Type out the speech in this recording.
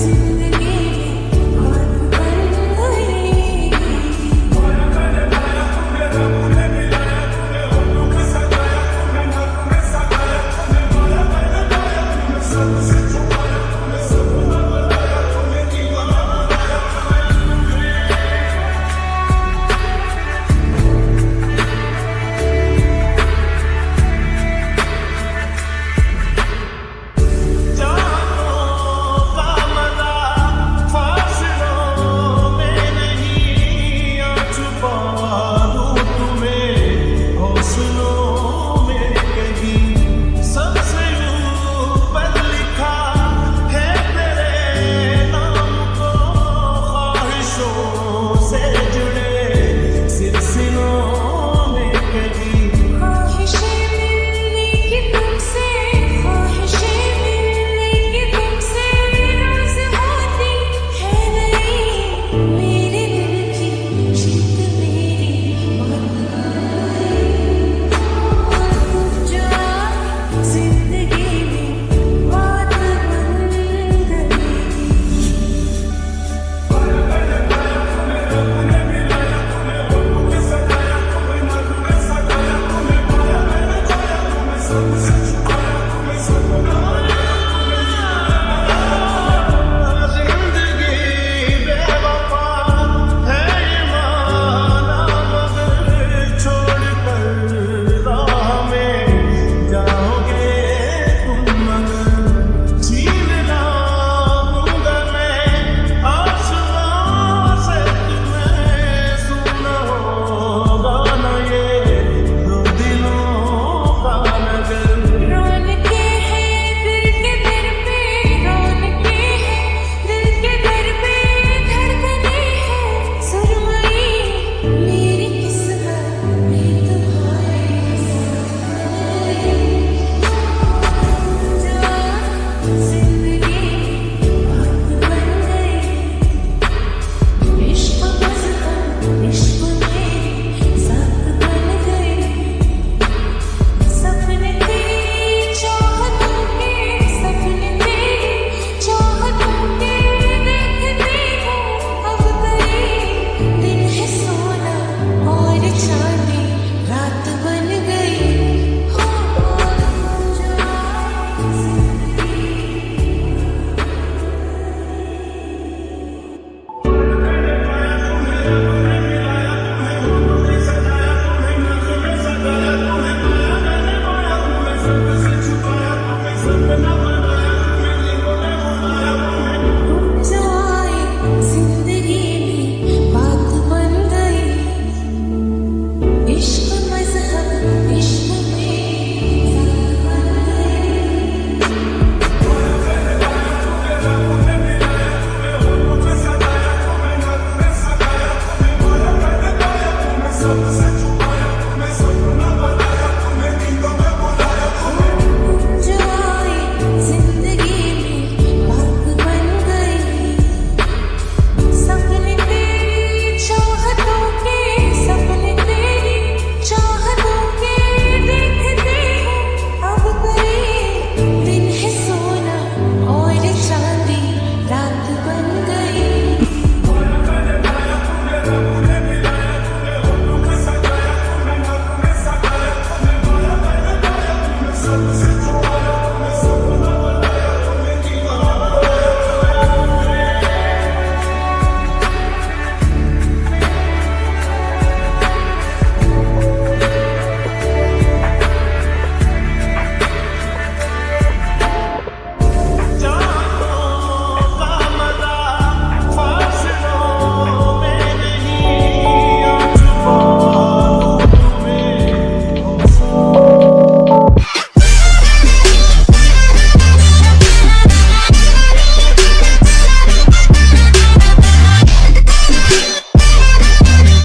Yes. Jesus. Sunshine.